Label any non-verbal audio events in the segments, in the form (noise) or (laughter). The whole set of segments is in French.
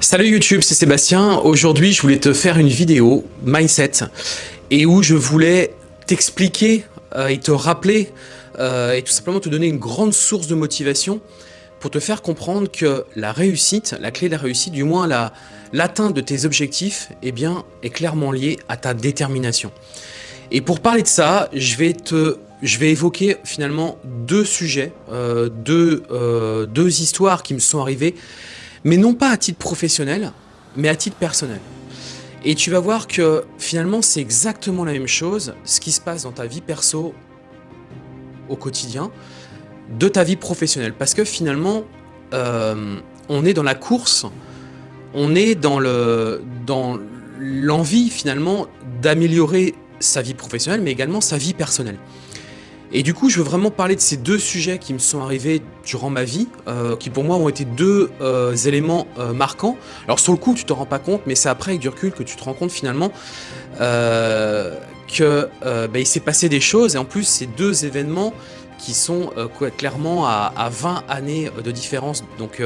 Salut YouTube, c'est Sébastien. Aujourd'hui, je voulais te faire une vidéo mindset et où je voulais t'expliquer euh, et te rappeler euh, et tout simplement te donner une grande source de motivation pour te faire comprendre que la réussite, la clé de la réussite, du moins l'atteinte de tes objectifs, eh bien, est clairement liée à ta détermination. Et pour parler de ça, je vais évoquer finalement deux sujets, euh, deux histoires qui me sont arrivées mais non pas à titre professionnel, mais à titre personnel. Et tu vas voir que finalement c'est exactement la même chose, ce qui se passe dans ta vie perso au quotidien, de ta vie professionnelle. Parce que finalement, euh, on est dans la course, on est dans dans l'envie finalement d'améliorer sa vie professionnelle, mais également sa vie personnelle. Et du coup, je veux vraiment parler de ces deux sujets qui me sont arrivés durant ma vie, euh, qui pour moi ont été deux euh, éléments euh, marquants. Alors sur le coup, tu te rends pas compte, mais c'est après avec du recul que tu te rends compte finalement que bah, il s'est passé des choses. Et en plus, ces deux événements qui sont clairement à, à, 20 années de différence. Donc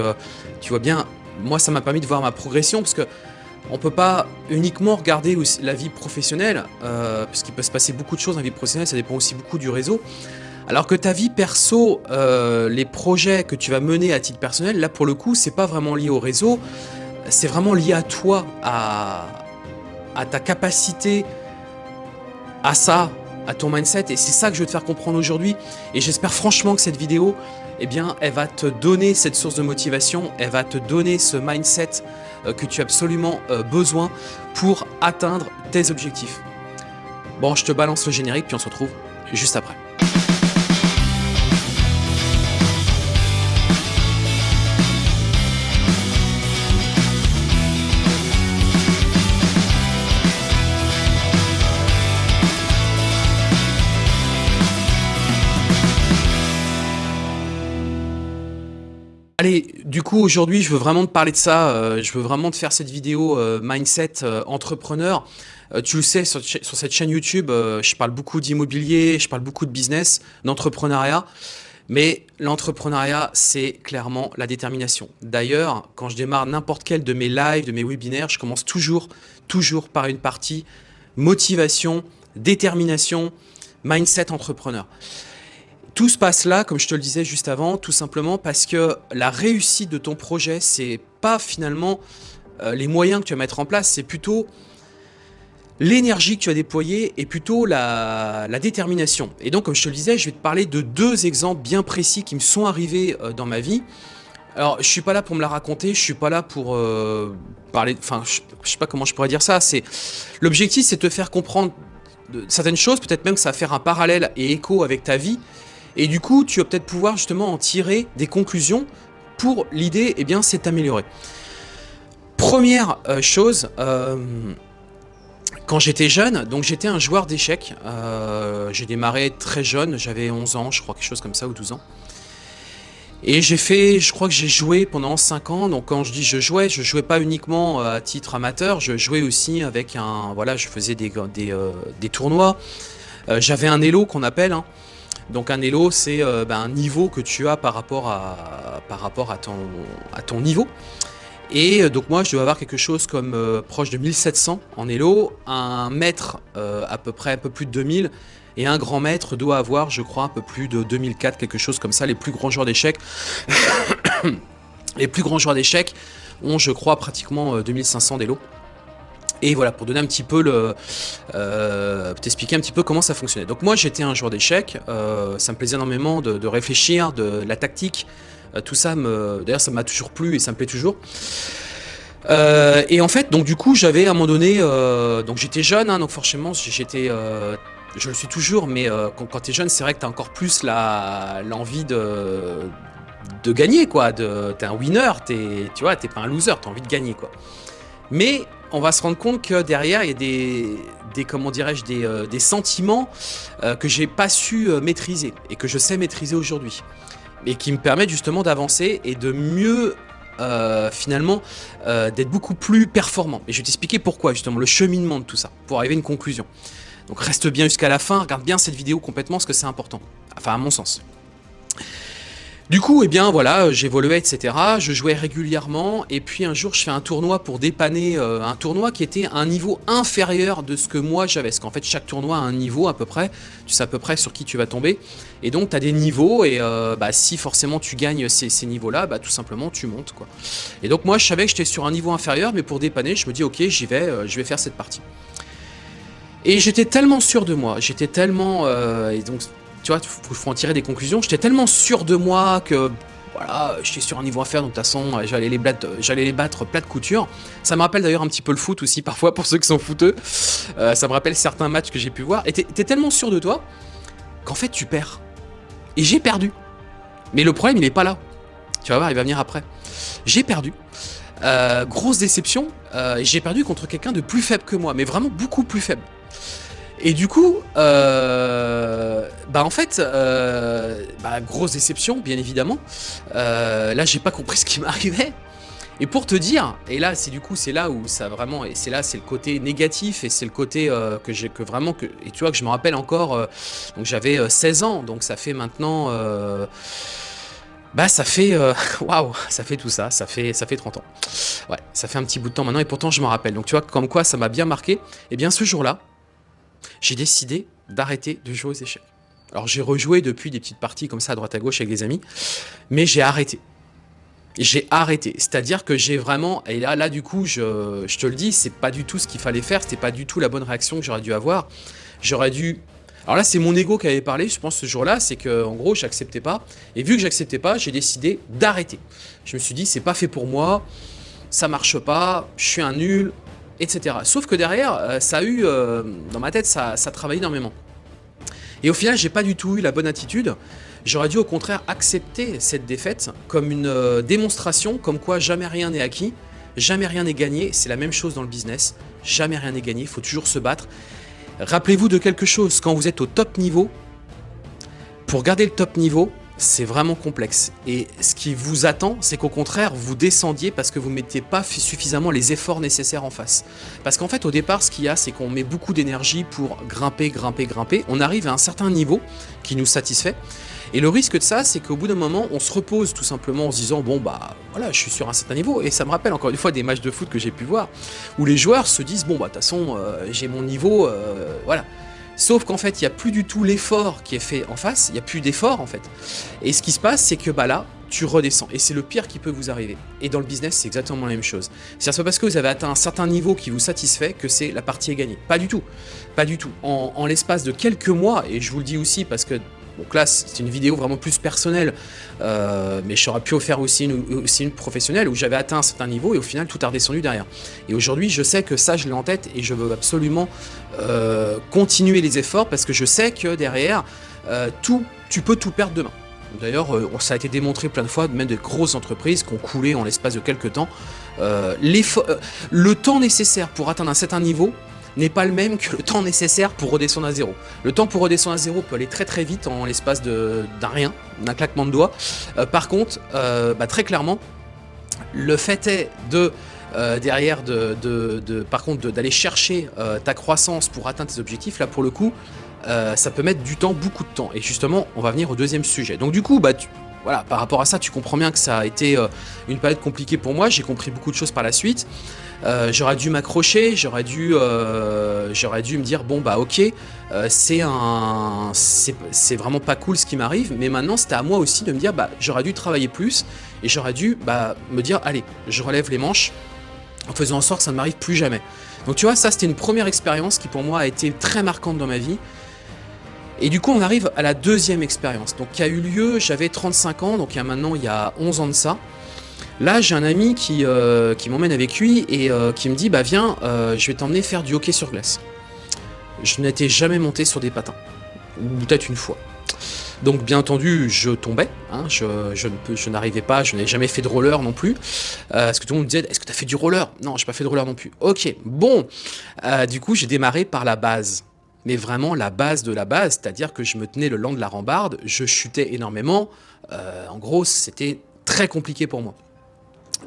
tu vois bien, moi ça m'a permis de voir ma progression parce que on peut pas uniquement regarder la vie professionnelle, euh, parce qu'il peut se passer beaucoup de choses dans la vie professionnelle, ça dépend aussi beaucoup du réseau. Alors que ta vie perso, euh, les projets que tu vas mener à titre personnel, là pour le coup, c'est pas vraiment lié au réseau, c'est vraiment lié à toi, à, ta capacité à ça, à ton mindset. Et c'est ça que je veux te faire comprendre aujourd'hui. Et j'espère franchement que cette vidéo, eh bien, elle va te donner cette source de motivation, elle va te donner ce mindset que tu as absolument euh, besoin pour atteindre tes objectifs. Bon, je te balance le générique, puis on se retrouve juste après. Du coup aujourd'hui je veux vraiment te parler de ça, euh, je veux vraiment te faire cette vidéo euh, mindset euh, entrepreneur. tu le sais, sur, cette chaîne YouTube, je parle beaucoup d'immobilier, je parle beaucoup de business, d'entrepreneuriat. Mais l'entrepreneuriat, c'est clairement la détermination. D'ailleurs, quand je démarre n'importe quel de mes lives, de mes webinaires, je commence toujours, toujours par une partie motivation, détermination, mindset entrepreneur. Tout se passe là, comme je te le disais juste avant, tout simplement parce que la réussite de ton projet, c'est pas finalement euh, les moyens que tu vas mettre en place, c'est plutôt l'énergie que tu as déployée et plutôt la, détermination. Et donc, comme je te le disais, je vais te parler de deux exemples bien précis qui me sont arrivés euh, dans ma vie. Alors, je suis pas là pour me la raconter, je suis pas là pour euh, parler, enfin, je, je sais pas comment je pourrais dire ça. C'est L'objectif, c'est de te faire comprendre certaines choses, peut-être même que ça va faire un parallèle et écho avec ta vie, et du coup, tu vas peut-être pouvoir justement en tirer des conclusions pour l'idée, eh bien, c'est améliorer. Première euh, chose, euh, quand j'étais jeune, donc j'étais un joueur d'échecs. Euh, j'ai démarré très jeune, j'avais 11 ans, je crois, quelque chose comme ça, ou 12 ans. Et j'ai fait, je crois que j'ai joué pendant 5 ans, donc quand je dis je jouais, je jouais pas uniquement à titre amateur, je jouais aussi avec un, voilà, je faisais des, des, tournois. J'avais un elo qu'on appelle, hein, donc un elo, c'est euh, ben, un niveau que tu as par rapport à, ton niveau. Et euh, donc moi, je dois avoir quelque chose comme euh, proche de 1700 en elo, un maître à peu près un peu plus de 2000, et un grand maître doit avoir, je crois, un peu plus de 2004, quelque chose comme ça. Les plus grands joueurs d'échecs, (coughs) les plus grands joueurs d'échecs ont, je crois, pratiquement 2500 d'élo. Et voilà, pour donner un petit peu le... Euh, t'expliquer un petit peu comment ça fonctionnait. Donc moi, j'étais un joueur d'échecs, euh, ça me plaisait énormément de, réfléchir, de, la tactique, euh, tout ça, me, d'ailleurs, ça m'a toujours plu et ça me plaît toujours. et en fait, donc du coup, j'avais à un moment donné, donc j'étais jeune, hein, donc forcément, j'étais, je le suis toujours, mais quand, quand tu es jeune, c'est vrai que tu as encore plus l'envie de, de gagner, quoi. T'es un winner, es, tu vois, t'es pas un loser, tu as envie de gagner, quoi. Mais on va se rendre compte que derrière, il y a des, des comment dirais-je, des, euh, sentiments euh, que j'ai pas su euh, maîtriser et que je sais maîtriser aujourd'hui. Et qui me permettent justement d'avancer et de mieux, finalement, d'être beaucoup plus performant. Et je vais t'expliquer pourquoi, justement, le cheminement de tout ça, pour arriver à une conclusion. Donc reste bien jusqu'à la fin, regarde bien cette vidéo complètement, parce que c'est important. Enfin, à mon sens. Du coup, eh bien voilà, j'évoluais, etc. Je jouais régulièrement, et puis un jour, je fais un tournoi pour dépanner euh, un tournoi qui était à un niveau inférieur de ce que moi j'avais. Parce qu'en fait, chaque tournoi a un niveau à peu près. Tu sais à peu près sur qui tu vas tomber. Et donc, tu as des niveaux, et euh, bah, si forcément tu gagnes ces, niveaux-là, bah, tout simplement, tu montes. quoi. Et donc, moi, je savais que j'étais sur un niveau inférieur, mais pour dépanner, je me dis, ok, j'y vais, euh, je vais faire cette partie. Et j'étais tellement sûr de moi, j'étais tellement... tu vois, il faut en tirer des conclusions. J'étais tellement sûr de moi que voilà, j'étais sur un niveau à faire, donc de toute façon, j'allais les, battre, les battre plat de couture. Ça me rappelle d'ailleurs un petit peu le foot aussi, (laughs) parfois, pour ceux qui sont footeux. Euh, ça me rappelle certains matchs que j'ai pu voir. Et t'es tellement sûr de toi qu'en fait, tu perds. Et j'ai perdu. Mais le problème, il n'est pas là. Tu vas voir, il va venir après. J'ai perdu. Euh, grosse déception, euh, j'ai perdu contre quelqu'un de plus faible que moi, mais vraiment beaucoup plus faible. Et du coup, euh, bah en fait, euh, bah grosse déception, bien évidemment. Euh, là, j'ai pas compris ce qui m'arrivait. Et pour te dire, et là, c'est du coup, c'est là où ça vraiment, et c'est là, c'est le côté négatif, et c'est le côté que j'ai, que vraiment, que, et tu vois, que je me rappelle encore, donc j'avais 16 ans, donc ça fait maintenant, bah ça fait, (laughs) waouh, ça fait tout ça, ça fait, ça fait 30 ans. Ouais, ça fait un petit bout de temps maintenant, et pourtant je m'en rappelle. Donc tu vois, comme quoi ça m'a bien marqué. Et bien ce jour-là, j'ai décidé d'arrêter de jouer aux échecs. Alors j'ai rejoué depuis des petites parties comme ça à droite à gauche avec des amis, mais j'ai arrêté. J'ai arrêté, c'est-à-dire que j'ai vraiment, et là, là du coup, je, te le dis, c'est pas du tout ce qu'il fallait faire, c'était pas du tout la bonne réaction que j'aurais dû avoir. J'aurais dû... Alors là, c'est mon ego qui avait parlé, je pense, ce jour-là, c'est que en gros, j'acceptais pas. Et vu que j'acceptais pas, j'ai décidé d'arrêter. Je me suis dit, c'est pas fait pour moi, ça marche pas, je suis un nul, etc. Sauf que derrière, euh, ça a eu, euh, dans ma tête, ça, ça travaille énormément. Et au final, j'ai pas du tout eu la bonne attitude. J'aurais dû au contraire accepter cette défaite comme une euh, démonstration, comme quoi jamais rien n'est acquis, jamais rien n'est gagné. C'est la même chose dans le business, jamais rien n'est gagné, il faut toujours se battre. Rappelez-vous de quelque chose, quand vous êtes au top niveau, pour garder le top niveau, c'est vraiment complexe. Et ce qui vous attend, c'est qu'au contraire, vous descendiez parce que vous ne mettez pas suffisamment les efforts nécessaires en face. Parce qu'en fait, au départ, ce qu'il y a, c'est qu'on met beaucoup d'énergie pour grimper, grimper, grimper. On arrive à un certain niveau qui nous satisfait. Et le risque de ça, c'est qu'au bout d'un moment, on se repose tout simplement en se disant « Bon, bah voilà, je suis sur un certain niveau. » Et ça me rappelle encore une fois des matchs de foot que j'ai pu voir, où les joueurs se disent « Bon, bah de toute façon, euh, j'ai mon niveau, euh, voilà. » Sauf qu'en fait, il n'y a plus du tout l'effort qui est fait en face, il n'y a plus d'effort en fait. Et ce qui se passe, c'est que bah là, tu redescends. Et c'est le pire qui peut vous arriver. Et dans le business, c'est exactement la même chose. C'est pas parce que vous avez atteint un certain niveau qui vous satisfait que c'est la partie est gagnée. Pas du tout. Pas du tout. En, l'espace de quelques mois, et je vous le dis aussi parce que donc là, c'est une vidéo vraiment plus personnelle, euh, mais j'aurais pu faire aussi une, professionnelle où j'avais atteint un certain niveau et au final, tout a redescendu derrière. Et aujourd'hui, je sais que ça, je l'ai en tête et je veux absolument euh, continuer les efforts parce que je sais que derrière, euh, tout, tu peux tout perdre demain. D'ailleurs, ça a été démontré plein de fois, même de grosses entreprises qui ont coulé en l'espace de quelques temps. le temps nécessaire pour atteindre un certain niveau n'est pas le même que le temps nécessaire pour redescendre à zéro. Le temps pour redescendre à zéro peut aller très très vite en l'espace d'un rien, d'un claquement de doigts. Euh, par contre, euh, bah, très clairement, le fait est de euh, derrière de, par contre d'aller chercher ta croissance pour atteindre tes objectifs, là pour le coup, ça peut mettre du temps, beaucoup de temps. Et justement, on va venir au deuxième sujet. Donc du coup, bah, voilà, par rapport à ça, tu comprends bien que ça a été une période compliquée pour moi. J'ai compris beaucoup de choses par la suite. Euh, j'aurais dû m'accrocher, j'aurais dû, euh, dû me dire bon bah ok, euh, c'est c'est vraiment pas cool ce qui m'arrive, mais maintenant c'était à moi aussi de me dire bah j'aurais dû travailler plus et j'aurais dû bah me dire allez, je relève les manches en faisant en sorte que ça ne m'arrive plus jamais. Donc tu vois, ça c'était une première expérience qui pour moi a été très marquante dans ma vie. Et du coup, on arrive à la deuxième expérience, donc qui a eu lieu, j'avais 35 ans, donc il y a maintenant il y a 11 ans de ça. Là, j'ai un ami qui, euh, qui m'emmène avec lui et euh, qui me dit « Bah viens, euh, je vais t'emmener faire du hockey sur glace. » Je n'étais jamais monté sur des patins, ou peut-être une fois. Donc bien entendu, je tombais, hein, je, je n'arrivais pas, je n'avais jamais fait de roller non plus. Est-ce que tout le monde me disait, est-ce que tu as fait du roller? Non, j'ai pas fait de roller non plus. Ok, bon, du coup j'ai démarré par la base. Mais vraiment la base de la base, c'est-à-dire que je me tenais le long de la rambarde, je chutais énormément. en gros, c'était très compliqué pour moi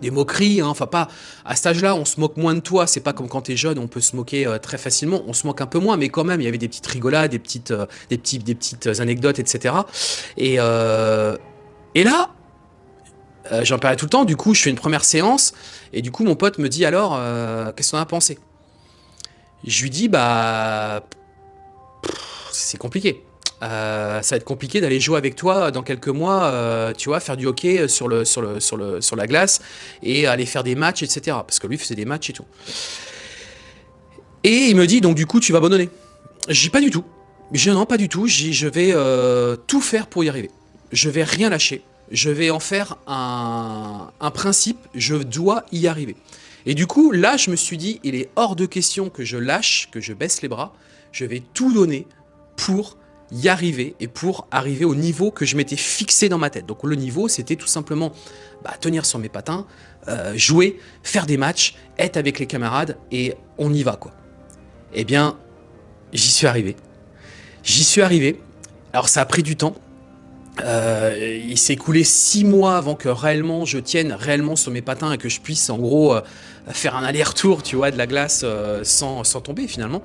des moqueries, hein. enfin pas, à cet âge-là, on se moque moins de toi, c'est pas comme quand t'es jeune, on peut se moquer euh, très facilement, on se moque un peu moins, mais quand même, il y avait des petites rigolades, des petites, euh, des petits, des petites anecdotes, etc. Et, euh, Et là, euh, j'en parlais tout le temps, du coup je fais une première séance, et du coup mon pote me dit alors, euh, qu'est-ce qu'on a pensé? Je lui dis, bah... C'est compliqué. Euh, ça va être compliqué d'aller jouer avec toi dans quelques mois, tu vois, faire du hockey sur, le, sur, le, sur, le, sur la glace, et aller faire des matchs, etc. Parce que lui faisait des matchs et tout. Et il me dit, donc du coup tu vas abandonner. Dis pas du tout. Je non, pas du tout. Je vais tout faire pour y arriver. Je vais rien lâcher je vais en faire un, principe, je dois y arriver. Et du coup, là, je me suis dit, il est hors de question que je lâche, que je baisse les bras, je vais tout donner pour y arriver et pour arriver au niveau que je m'étais fixé dans ma tête. Donc le niveau, c'était tout simplement bah, tenir sur mes patins, euh, jouer, faire des matchs, être avec les camarades et on y va quoi. Eh bien, j'y suis arrivé. J'y suis arrivé. Alors ça a pris du temps, euh, il s'est écoulé six mois avant que réellement je tienne réellement sur mes patins et que je puisse en gros euh, faire un aller-retour tu vois de la glace sans, sans, tomber finalement.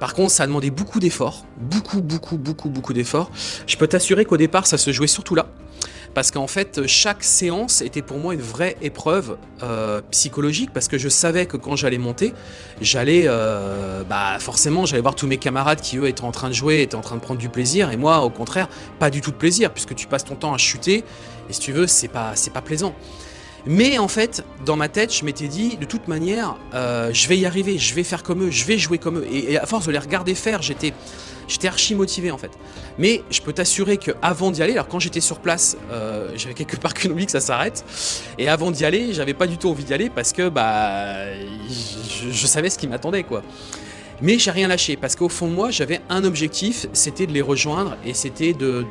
Par contre ça a demandé beaucoup d'efforts, beaucoup beaucoup beaucoup beaucoup d'efforts. Je peux t'assurer qu'au départ ça se jouait surtout là parce qu'en fait chaque séance était pour moi une vraie épreuve euh, psychologique parce que je savais que quand j'allais monter, j'allais euh, bah forcément j'allais voir tous mes camarades qui eux étaient en train de jouer, étaient en train de prendre du plaisir et moi au contraire pas du tout de plaisir puisque tu passes ton temps à chuter et si tu veux c'est pas c'est pas plaisant. Mais en fait, dans ma tête, je m'étais dit, de toute manière, euh, je vais y arriver, je vais faire comme eux, je vais jouer comme eux. Et, à force de les regarder faire, j'étais j'étais archi motivé en fait. Mais je peux t'assurer qu'avant d'y aller, alors quand j'étais sur place, euh, j'avais quelque part qu'une envie que ça s'arrête. Et avant d'y aller, j'avais pas du tout envie d'y aller parce que bah, je, savais ce qui m'attendait quoi. Mais j'ai rien lâché parce qu'au fond de moi, j'avais un objectif, c'était de les rejoindre et c'était de,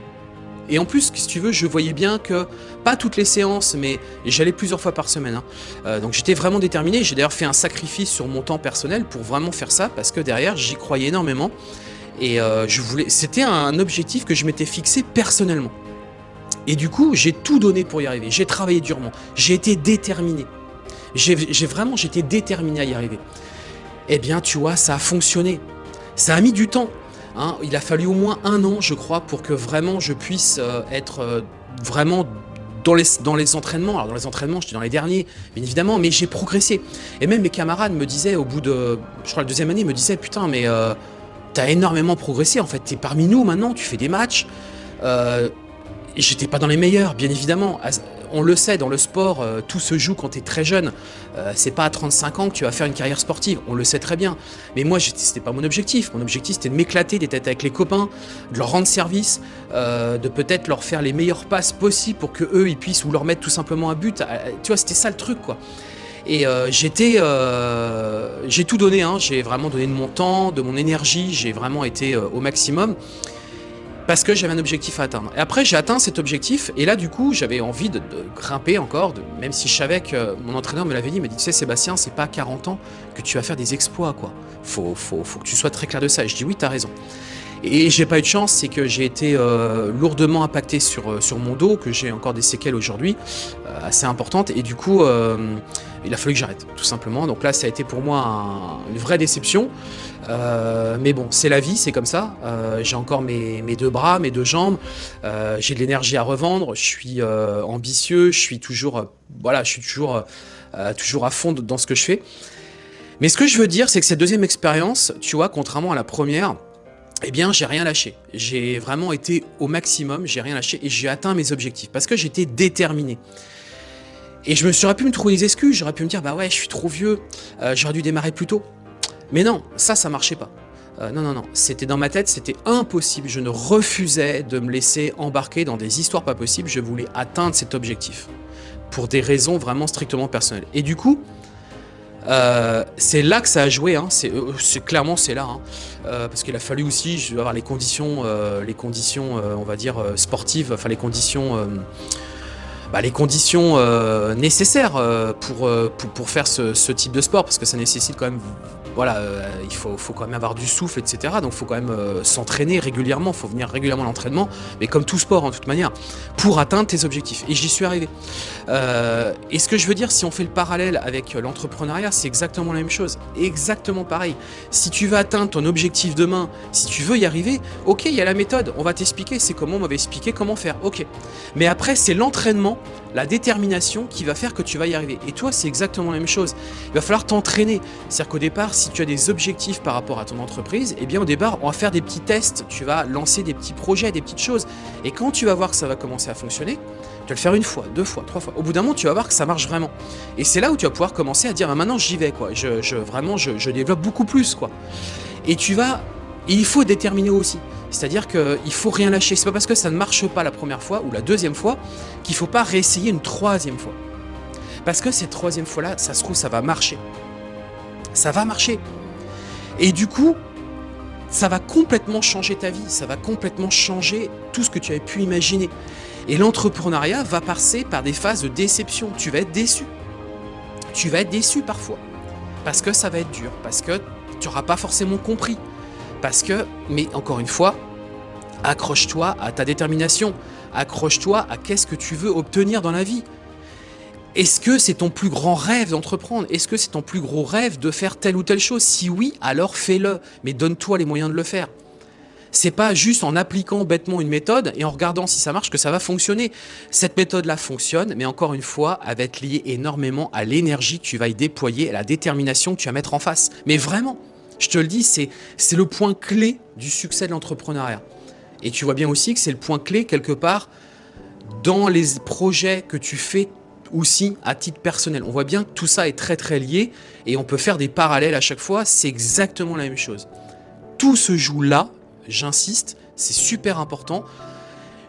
et en plus, si tu veux, je voyais bien que, pas toutes les séances, mais j'allais plusieurs fois par semaine. Hein. Euh, donc j'étais vraiment déterminé. J'ai d'ailleurs fait un sacrifice sur mon temps personnel pour vraiment faire ça, parce que derrière, j'y croyais énormément. Et euh, je voulais, c'était un objectif que je m'étais fixé personnellement. Et du coup, j'ai tout donné pour y arriver. J'ai travaillé durement. J'ai été déterminé. J'ai vraiment, j'étais déterminé à y arriver. Eh bien, tu vois, ça a fonctionné. Ça a mis du temps. Hein. Il a fallu au moins un an, je crois, pour que vraiment je puisse euh, être euh, vraiment dans les, dans entraînements. Alors dans les entraînements, j'étais dans les derniers, bien évidemment, mais j'ai progressé. Et même mes camarades me disaient, au bout de, je crois la deuxième année, me disaient, putain, mais euh, t'as énormément progressé, en fait, t'es parmi nous maintenant, tu fais des matchs. J'étais pas dans les meilleurs, bien évidemment on le sait, dans le sport, euh, tout se joue quand tu es très jeune. Euh, c'est pas à 35 ans que tu vas faire une carrière sportive, on le sait très bien. Mais moi, c'était pas mon objectif. Mon objectif, c'était de m'éclater, d'être avec les copains, de leur rendre service, euh, de peut-être leur faire les meilleures passes possibles pour que eux ils puissent ou leur mettre tout simplement un but. Tu vois, c'était ça le truc, quoi. Et j'étais, j'ai tout donné, hein. j'ai vraiment donné de mon temps, de mon énergie, j'ai vraiment été au maximum parce que j'avais un objectif à atteindre. Et après, j'ai atteint cet objectif, et là, du coup, j'avais envie de, grimper encore, même si je savais que mon entraîneur me l'avait dit, il m'a dit, tu sais, Sébastien, c'est pas à 40 ans que tu vas faire des exploits, quoi. Faut, faut, faut que tu sois très clair de ça. Et je dis, oui, t'as raison. Et j'ai pas eu de chance, c'est que j'ai été euh, lourdement impacté sur, euh, sur mon dos, que j'ai encore des séquelles aujourd'hui, euh, assez importantes, et du coup, il a fallu que j'arrête, tout simplement. Donc là, ça a été pour moi une vraie déception. mais bon, c'est la vie, c'est comme ça. j'ai encore mes, deux bras, mes deux jambes. j'ai de l'énergie à revendre. Je suis ambitieux. Je suis toujours, voilà, je suis toujours, toujours à fond dans ce que je fais. Mais ce que je veux dire, c'est que cette deuxième expérience, tu vois, contrairement à la première, eh bien, j'ai rien lâché. J'ai vraiment été au maximum, j'ai rien lâché et j'ai atteint mes objectifs parce que j'étais déterminé. Et je me suis pu me trouver des excuses, j'aurais pu me dire, bah ouais, je suis trop vieux, euh, j'aurais dû démarrer plus tôt. Mais non, ça, ça marchait pas. Euh, non, non, non, c'était dans ma tête, c'était impossible. Je ne refusais de me laisser embarquer dans des histoires pas possibles. Je voulais atteindre cet objectif pour des raisons vraiment strictement personnelles. Et du coup, euh, c'est là que ça a joué, hein. clairement c'est là, hein. parce qu'il a fallu aussi avoir les conditions, les conditions, on va dire sportives, enfin les conditions bah, les conditions euh, nécessaires euh, pour, euh, pour, pour, faire ce, type de sport, parce que ça nécessite quand même voilà, il faut, faut, quand même avoir du souffle, etc. Donc il faut quand même s'entraîner régulièrement, il faut venir régulièrement à l'entraînement, mais comme tout sport en toute manière, pour atteindre tes objectifs. Et j'y suis arrivé. Et ce que je veux dire, si on fait le parallèle avec l'entrepreneuriat, c'est exactement la même chose. Exactement pareil. Si tu veux atteindre ton objectif demain, si tu veux y arriver, ok, il y a la méthode, on va t'expliquer, c'est comment, on va expliquer comment faire, ok. Mais après, c'est l'entraînement, la détermination qui va faire que tu vas y arriver. Et toi, c'est exactement la même chose. Il va falloir t'entraîner. C'est-à-dire qu'au départ, si tu as des objectifs par rapport à ton entreprise, eh bien au départ, on va faire des petits tests, tu vas lancer des petits projets, des petites choses. Et quand tu vas voir que ça va commencer à fonctionner, tu vas le faire une fois, deux fois, trois fois. Au bout d'un moment, tu vas voir que ça marche vraiment. Et c'est là où tu vas pouvoir commencer à dire, ah, maintenant j'y vais, quoi. Je, je vraiment, je, développe beaucoup plus, quoi. Et tu vas... Et il faut déterminer aussi. C'est-à-dire qu'il faut rien lâcher. C'est pas parce que ça ne marche pas la première fois ou la deuxième fois qu'il faut pas réessayer une troisième fois. Parce que cette troisième fois-là, ça se trouve, ça va marcher ça va marcher. Et du coup, ça va complètement changer ta vie, ça va complètement changer tout ce que tu avais pu imaginer. Et l'entrepreneuriat va passer par des phases de déception. Tu vas être déçu. Tu vas être déçu parfois. Parce que ça va être dur, parce que tu n'auras pas forcément compris. Parce que, mais encore une fois, accroche-toi à ta détermination. Accroche-toi à qu'est-ce que tu veux obtenir dans la vie. Est-ce que c'est ton plus grand rêve d'entreprendre? Est-ce que c'est ton plus gros rêve de faire telle ou telle chose? Si oui, alors fais-le, mais donne-toi les moyens de le faire. C'est pas juste en appliquant bêtement une méthode et en regardant si ça marche que ça va fonctionner. Cette méthode-là fonctionne, mais encore une fois, elle va être liée énormément à l'énergie que tu vas y déployer, à la détermination que tu vas mettre en face. Mais vraiment, je te le dis, c'est le point clé du succès de l'entrepreneuriat. Et tu vois bien aussi que c'est le point clé quelque part dans les projets que tu fais aussi à titre personnel. On voit bien que tout ça est très très lié et on peut faire des parallèles à chaque fois, c'est exactement la même chose. Tout se joue là, j'insiste, c'est super important.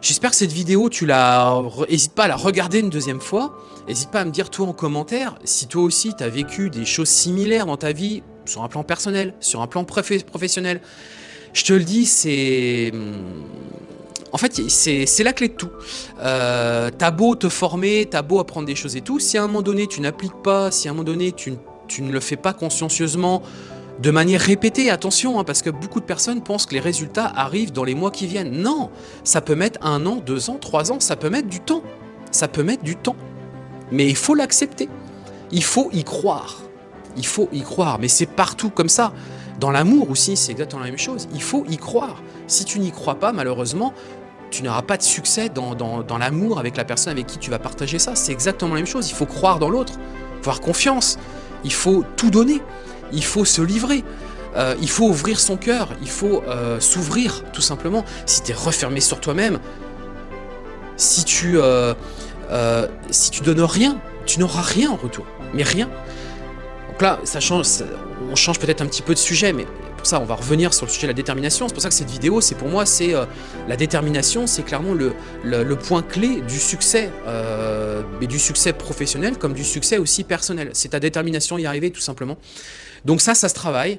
J'espère que cette vidéo, tu la... N'hésite pas à la regarder une deuxième fois. N'hésite pas à me dire toi en commentaire si toi aussi tu as vécu des choses similaires dans ta vie, sur un plan personnel, sur un plan professionnel. Je te le dis, c'est en fait, c'est la clé de tout. Euh, t'as beau te former, t'as beau apprendre des choses et tout, si à un moment donné tu n'appliques pas, si à un moment donné tu, ne le fais pas consciencieusement, de manière répétée, attention, hein, parce que beaucoup de personnes pensent que les résultats arrivent dans les mois qui viennent. Non, ça peut mettre un an, deux ans, trois ans, ça peut mettre du temps. Ça peut mettre du temps. Mais il faut l'accepter. Il faut y croire. Il faut y croire, mais c'est partout comme ça. Dans l'amour aussi, c'est exactement la même chose. Il faut y croire. Si tu n'y crois pas, malheureusement, tu n'auras pas de succès dans, l'amour avec la personne avec qui tu vas partager ça. C'est exactement la même chose. Il faut croire dans l'autre, avoir confiance. Il faut tout donner. Il faut se livrer. Euh, il faut ouvrir son cœur. Il faut euh, s'ouvrir, tout simplement. Si tu es refermé sur toi-même, si tu euh, si tu donnes rien, tu n'auras rien en retour. Mais rien. Donc là, ça change, on change peut-être un petit peu de sujet, mais pour ça, on va revenir sur le sujet de la détermination. C'est pour ça que cette vidéo, c'est pour moi, c'est euh, la détermination, c'est clairement le, point clé du succès, euh, mais du succès professionnel comme du succès aussi personnel. C'est ta détermination y arriver, tout simplement. Donc ça, ça se travaille.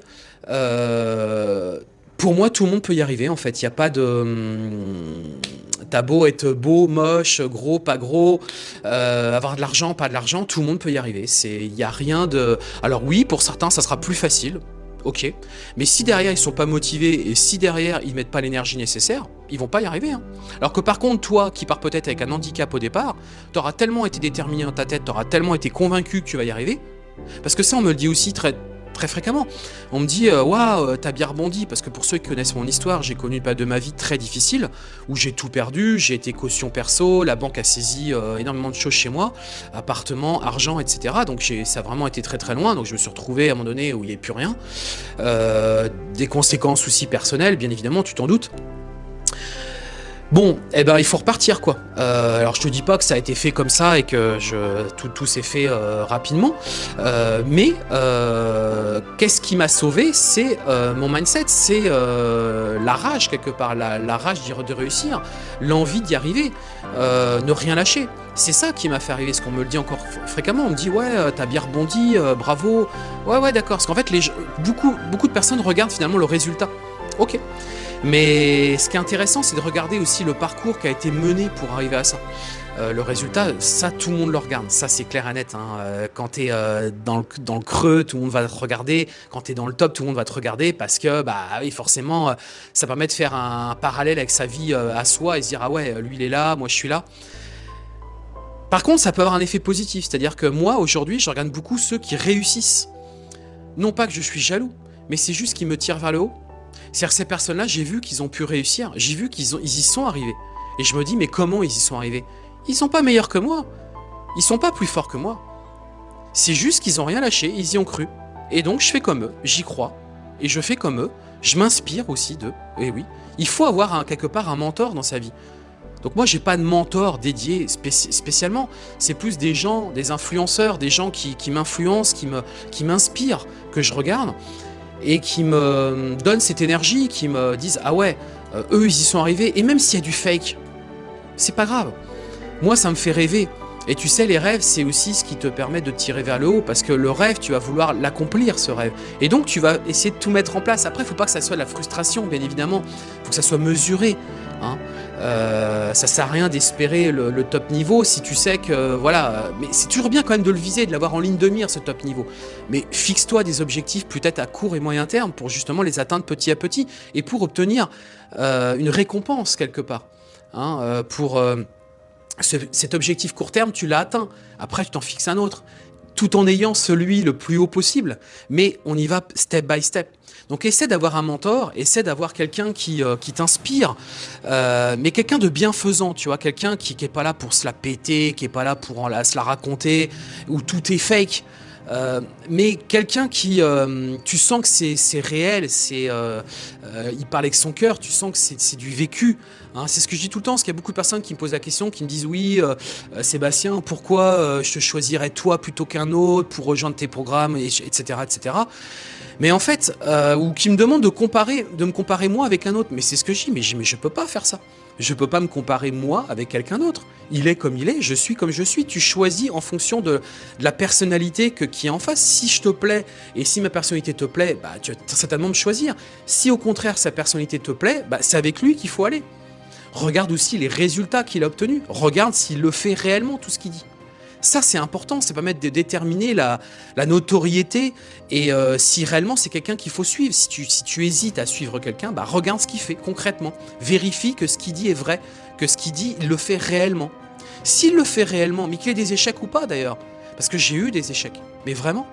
Euh, pour moi, tout le monde peut y arriver, en fait. Il n'y a pas de... Hum, t'as beau être beau, moche, gros, pas gros, euh, avoir de l'argent, pas de l'argent, tout le monde peut y arriver. Il n'y a rien de... Alors oui, pour certains, ça sera plus facile, ok. Mais si derrière, ils sont pas motivés et si derrière, ils mettent pas l'énergie nécessaire, ils vont pas y arriver. Hein. Alors que par contre, toi, qui pars peut-être avec un handicap au départ, tu auras tellement été déterminé dans ta tête, tu auras tellement été convaincu que tu vas y arriver, parce que ça, on me le dit aussi très, très fréquemment. On me dit euh, waouh, wow, t'as bien rebondi parce que pour ceux qui connaissent mon histoire, j'ai connu pas de ma vie très difficile où j'ai tout perdu, j'ai été caution perso, la banque a saisi euh, énormément de choses chez moi, appartement, argent, etc. Donc ça a vraiment été très très loin. Donc je me suis retrouvé à un moment donné où il n'y avait plus rien. Euh, des conséquences aussi personnelles, bien évidemment, tu t'en doutes. Bon, eh ben il faut repartir quoi. Euh, alors je te dis pas que ça a été fait comme ça et que tout, s'est fait euh, rapidement, euh, mais qu'est-ce qui m'a sauvé? C'est mon mindset, c'est la rage quelque part, la, rage de réussir, l'envie d'y arriver, ne rien lâcher. C'est ça qui m'a fait arriver, ce qu'on me le dit encore fréquemment, on me dit ouais t'as bien rebondi, bravo, ouais ouais d'accord, parce qu'en fait beaucoup, beaucoup de personnes regardent finalement le résultat. Ok. Mais ce qui est intéressant, c'est de regarder aussi le parcours qui a été mené pour arriver à ça. euh, le résultat, ça, tout le monde le regarde. Ça, c'est clair et net. Hein. Euh, quand tu euh, dans, le, creux, tout le monde va te regarder. Quand tu dans le top, tout le monde va te regarder parce que, bah oui, forcément, ça permet de faire un, parallèle avec sa vie à soi et se dire, ah ouais, lui, il est là, moi, je suis là. Par contre, ça peut avoir un effet positif. C'est-à-dire que moi, aujourd'hui, je regarde beaucoup ceux qui réussissent. Non pas que je suis jaloux, mais c'est juste qu'ils me tirent vers le haut. C'est-à-dire ces personnes-là, j'ai vu qu'ils ont pu réussir. J'ai vu qu'ils ils y sont arrivés. Et je me dis, mais comment ils y sont arrivés? Ils sont pas meilleurs que moi. Ils sont pas plus forts que moi. C'est juste qu'ils ont rien lâché, ils y ont cru. Et donc je fais comme eux, j'y crois. Et je fais comme eux. Je m'inspire aussi d'eux. Et oui, il faut avoir quelque part un mentor dans sa vie. Donc moi, j'ai pas de mentor dédié spécialement. C'est plus des gens, des influenceurs, des gens qui, m'influencent, qui m'inspirent, que je regarde et qui me donnent cette énergie, qui me disent « Ah ouais, euh, eux, ils y sont arrivés. » Et même s'il y a du fake, c'est pas grave. Moi, ça me fait rêver. Et tu sais, les rêves, c'est aussi ce qui te permet de tirer vers le haut, parce que le rêve, tu vas vouloir l'accomplir, ce rêve. Et donc, tu vas essayer de tout mettre en place. Après, il faut pas que ça soit de la frustration, bien évidemment. Il faut que ça soit mesuré. Hein. Euh, ça sert à rien d'espérer le, top niveau si tu sais que, voilà, mais c'est toujours bien quand même de le viser, de l'avoir en ligne de mire, ce top niveau. Mais fixe-toi des objectifs peut-être à court et moyen terme pour justement les atteindre petit à petit et pour obtenir euh, une récompense quelque part. Hein, euh, pour cet objectif court terme, tu l'as atteint. Après, tu t'en fixes un autre, tout en ayant celui le plus haut possible. Mais on y va step by step. Donc essaie d'avoir un mentor, essaie d'avoir quelqu'un qui, euh, qui t'inspire, euh, mais quelqu'un de bienfaisant, tu vois, quelqu'un qui n'est pas là pour se la péter, qui n'est pas là pour en la, se la raconter, où tout est fake. Euh, mais quelqu'un qui, tu sens que c'est réel, c'est, il parle avec son cœur, tu sens que c'est du vécu. Hein, c'est ce que je dis tout le temps, parce qu'il y a beaucoup de personnes qui me posent la question, qui me disent oui, euh, euh, Sébastien, pourquoi euh, je te choisirais toi plutôt qu'un autre pour rejoindre tes programmes, etc., etc. Mais en fait, ou qui me demandent de comparer, de me comparer moi avec un autre. Mais c'est ce que je dis, mais je, mais peux pas faire ça. Je peux pas me comparer moi avec quelqu'un d'autre. Il est comme il est, je suis comme je suis. Tu choisis en fonction de, la personnalité que, qui est en face. Si je te plais et si ma personnalité te plaît, bah, tu vas certainement me choisir. Si au contraire sa personnalité te plaît, bah, c'est avec lui qu'il faut aller. Regarde aussi les résultats qu'il a obtenus. Regarde s'il le fait réellement, tout ce qu'il dit. Ça, c'est important, ça permet de déterminer la, notoriété et euh, si réellement c'est quelqu'un qu'il faut suivre. Si tu, si hésites à suivre quelqu'un, bah, regarde ce qu'il fait concrètement. Vérifie que ce qu'il dit est vrai, que ce qu'il dit, il le fait réellement. S'il le fait réellement, mais qu'il ait des échecs ou pas d'ailleurs, parce que j'ai eu des échecs, mais vraiment.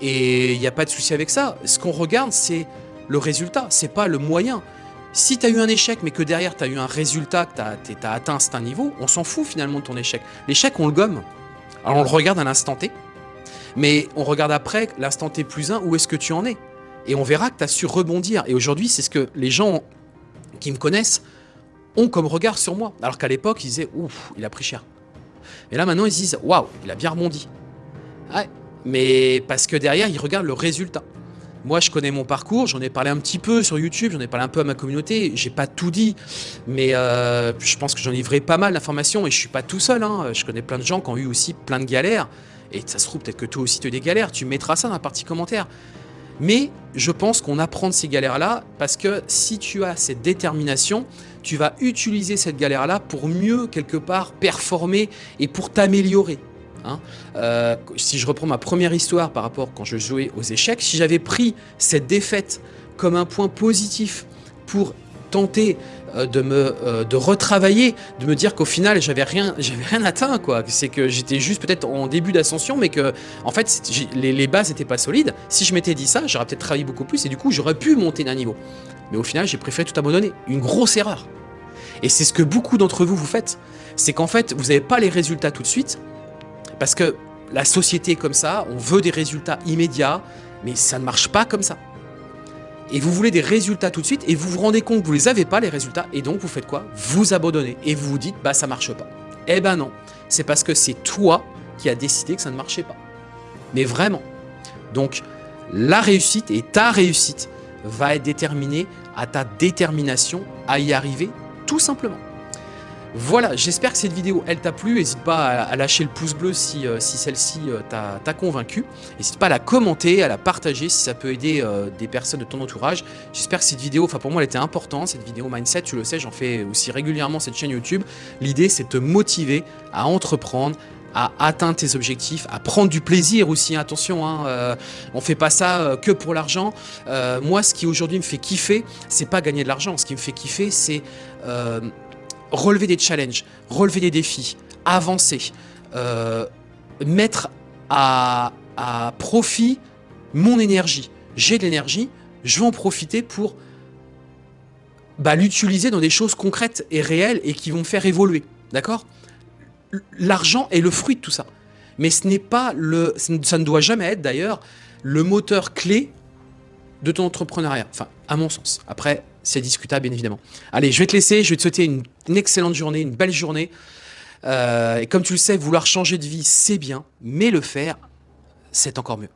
Et il n'y a pas de souci avec ça. Ce qu'on regarde, c'est le résultat, c'est pas le moyen. Si tu eu un échec, mais que derrière tu as eu un résultat, que tu as, atteint un niveau, on s'en fout finalement de ton échec. L'échec, on le gomme. Alors on le regarde à l'instant T, mais on regarde après l'instant T plus 1, où est-ce que tu en es? Et on verra que tu as su rebondir. Et aujourd'hui, c'est ce que les gens qui me connaissent ont comme regard sur moi. Alors qu'à l'époque, ils disaient « Ouf, il a pris cher ». Et là, maintenant, ils disent « Waouh, il a bien rebondi ». Ouais, mais parce que derrière, ils regardent le résultat. Moi, je connais mon parcours, j'en ai parlé un petit peu sur YouTube, j'en ai parlé un peu à ma communauté, j'ai pas tout dit, mais euh, je pense que j'en livrerai pas mal d'informations et je suis pas tout seul, hein. je connais plein de gens qui ont eu aussi plein de galères, et ça se trouve peut-être que toi aussi tu as des galères, tu mettras ça dans la partie commentaire. Mais je pense qu'on apprend de ces galères-là parce que si tu as cette détermination, tu vas utiliser cette galère-là pour mieux, quelque part, performer et pour t'améliorer. Hein. Euh, si je reprends ma première histoire par rapport quand je jouais aux échecs, si j'avais pris cette défaite comme un point positif pour tenter euh, de me euh, de retravailler, de me dire qu'au final j'avais rien j'avais rien atteint quoi, c'est que j'étais juste peut-être en début d'ascension mais que en fait les, les, bases n'étaient pas solides. Si je m'étais dit ça, j'aurais peut-être travaillé beaucoup plus et du coup j'aurais pu monter d'un niveau. Mais au final j'ai préféré tout abandonner, une grosse erreur. Et c'est ce que beaucoup d'entre vous vous faites, c'est qu'en fait vous n'avez pas les résultats tout de suite, parce que la société est comme ça, on veut des résultats immédiats, mais ça ne marche pas comme ça. Et vous voulez des résultats tout de suite, et vous vous rendez compte que vous ne les avez pas, les résultats, et donc vous faites quoi? Vous abandonnez, et vous vous dites, bah ça marche pas. Eh ben non, c'est parce que c'est toi qui as décidé que ça ne marchait pas. Mais vraiment. Donc, la réussite et ta réussite va être déterminée à ta détermination à y arriver, tout simplement. Voilà, j'espère que cette vidéo, elle t'a plu. N'hésite pas à, lâcher le pouce bleu si, euh, celle-ci euh, t'a convaincu. N'hésite pas à la commenter, à la partager si ça peut aider euh, des personnes de ton entourage. J'espère que cette vidéo, enfin pour moi, elle était importante. Cette vidéo Mindset, tu le sais, j'en fais aussi régulièrement cette chaîne YouTube. L'idée, c'est de te motiver à entreprendre, à atteindre tes objectifs, à prendre du plaisir aussi, attention, hein, euh, on fait pas ça que pour l'argent. moi, ce qui aujourd'hui me fait kiffer, c'est pas gagner de l'argent. Ce qui me fait kiffer, c'est relever des challenges, relever des défis, avancer, euh, mettre à, profit mon énergie. J'ai de l'énergie, je vais en profiter pour bah, l'utiliser dans des choses concrètes et réelles et qui vont me faire évoluer. D'accord? L'argent est le fruit de tout ça. Mais ce n'est pas le, ça ne doit jamais être d'ailleurs le moteur clé de ton entrepreneuriat. Enfin, à mon sens. Après, c'est discutable, bien évidemment. Allez, je vais te laisser. Je vais te souhaiter une, excellente journée, une belle journée. Euh, et comme tu le sais, vouloir changer de vie, c'est bien. Mais le faire, c'est encore mieux.